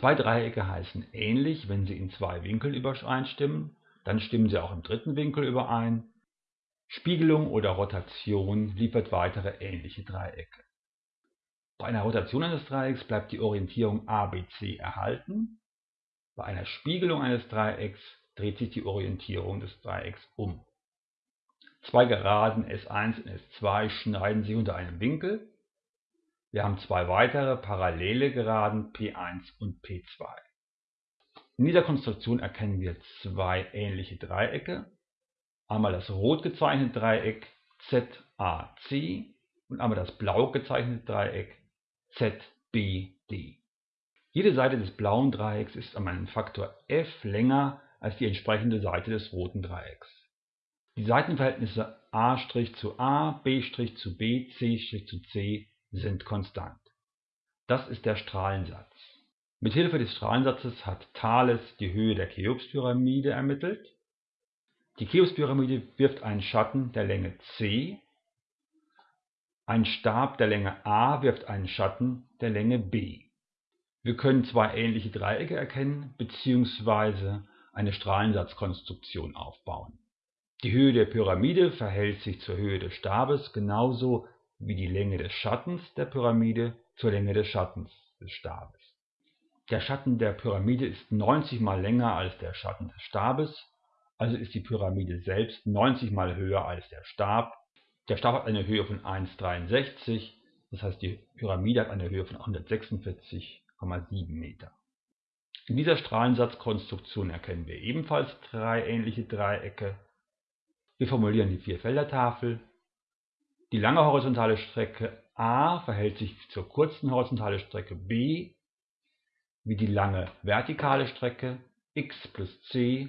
Zwei Dreiecke heißen ähnlich, wenn sie in zwei Winkeln übereinstimmen, dann stimmen sie auch im dritten Winkel überein. Spiegelung oder Rotation liefert weitere ähnliche Dreiecke. Bei einer Rotation eines Dreiecks bleibt die Orientierung ABC erhalten, bei einer Spiegelung eines Dreiecks dreht sich die Orientierung des Dreiecks um. Zwei Geraden S1 und S2 schneiden sich unter einem Winkel. Wir haben zwei weitere parallele Geraden P1 und P2. In dieser Konstruktion erkennen wir zwei ähnliche Dreiecke. Einmal das rot gezeichnete Dreieck ZAC und einmal das blau gezeichnete Dreieck ZBD. Jede Seite des blauen Dreiecks ist um einen Faktor f länger als die entsprechende Seite des roten Dreiecks. Die Seitenverhältnisse a' zu a, b' zu b, c' zu c sind konstant. Das ist der Strahlensatz. Mit Hilfe des Strahlensatzes hat Thales die Höhe der Cheops-Pyramide ermittelt. Die Cheops-Pyramide wirft einen Schatten der Länge c, ein Stab der Länge a wirft einen Schatten der Länge b. Wir können zwei ähnliche Dreiecke erkennen bzw. eine Strahlensatzkonstruktion aufbauen. Die Höhe der Pyramide verhält sich zur Höhe des Stabes genauso wie die Länge des Schattens der Pyramide zur Länge des Schattens des Stabes. Der Schatten der Pyramide ist 90 mal länger als der Schatten des Stabes, also ist die Pyramide selbst 90 mal höher als der Stab. Der Stab hat eine Höhe von 1,63, das heißt die Pyramide hat eine Höhe von 146 1,7 Meter. In dieser Strahlensatzkonstruktion erkennen wir ebenfalls drei ähnliche Dreiecke. Wir formulieren die Vierfeldertafel. Die lange horizontale Strecke a verhält sich zur kurzen horizontalen Strecke b wie die lange vertikale Strecke x plus c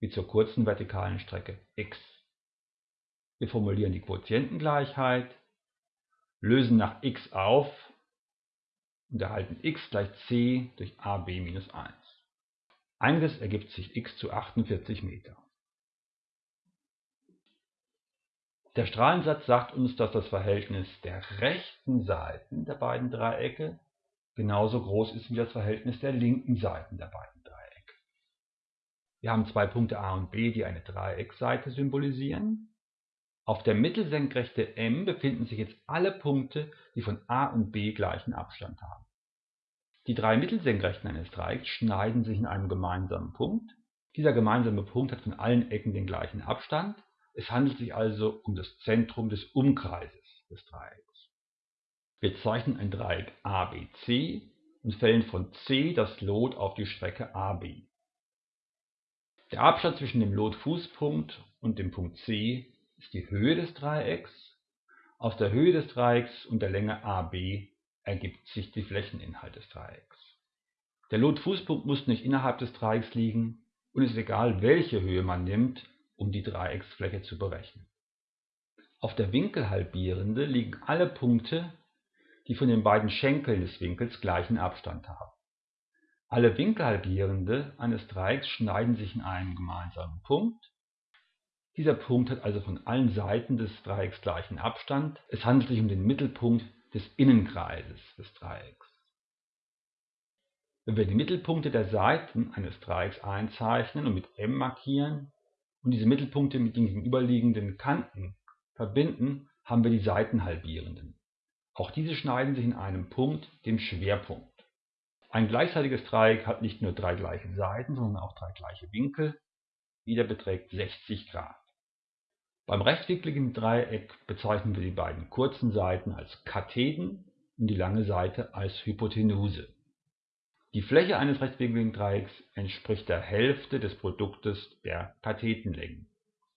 wie zur kurzen vertikalen Strecke x. Wir formulieren die Quotientengleichheit, lösen nach x auf und erhalten x gleich c durch ab minus 1. Einiges ergibt sich x zu 48 Meter. Der Strahlensatz sagt uns, dass das Verhältnis der rechten Seiten der beiden Dreiecke genauso groß ist wie das Verhältnis der linken Seiten der beiden Dreiecke. Wir haben zwei Punkte a und b, die eine Dreiecksseite symbolisieren. Auf der Mittelsenkrechte M befinden sich jetzt alle Punkte, die von A und B gleichen Abstand haben. Die drei Mittelsenkrechten eines Dreiecks schneiden sich in einem gemeinsamen Punkt. Dieser gemeinsame Punkt hat von allen Ecken den gleichen Abstand. Es handelt sich also um das Zentrum des Umkreises des Dreiecks. Wir zeichnen ein Dreieck ABC und fällen von C das Lot auf die Strecke AB. Der Abstand zwischen dem Lotfußpunkt und dem Punkt C ist die Höhe des Dreiecks. Aus der Höhe des Dreiecks und der Länge AB ergibt sich die Flächeninhalt des Dreiecks. Der Lotfußpunkt muss nicht innerhalb des Dreiecks liegen und es ist egal, welche Höhe man nimmt, um die Dreiecksfläche zu berechnen. Auf der Winkelhalbierende liegen alle Punkte, die von den beiden Schenkeln des Winkels gleichen Abstand haben. Alle Winkelhalbierende eines Dreiecks schneiden sich in einem gemeinsamen Punkt dieser Punkt hat also von allen Seiten des Dreiecks gleichen Abstand. Es handelt sich um den Mittelpunkt des Innenkreises des Dreiecks. Wenn wir die Mittelpunkte der Seiten eines Dreiecks einzeichnen und mit M markieren und diese Mittelpunkte mit den gegenüberliegenden Kanten verbinden, haben wir die Seitenhalbierenden. Auch diese schneiden sich in einem Punkt, dem Schwerpunkt. Ein gleichseitiges Dreieck hat nicht nur drei gleiche Seiten, sondern auch drei gleiche Winkel. Jeder beträgt 60 Grad. Beim rechtwinkligen Dreieck bezeichnen wir die beiden kurzen Seiten als Katheden und die lange Seite als Hypotenuse. Die Fläche eines rechtwinkligen Dreiecks entspricht der Hälfte des Produktes der Kathetenlängen